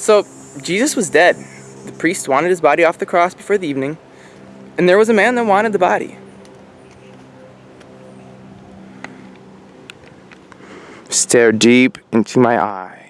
So, Jesus was dead. The priest wanted his body off the cross before the evening, and there was a man that wanted the body. Stare deep into my eyes.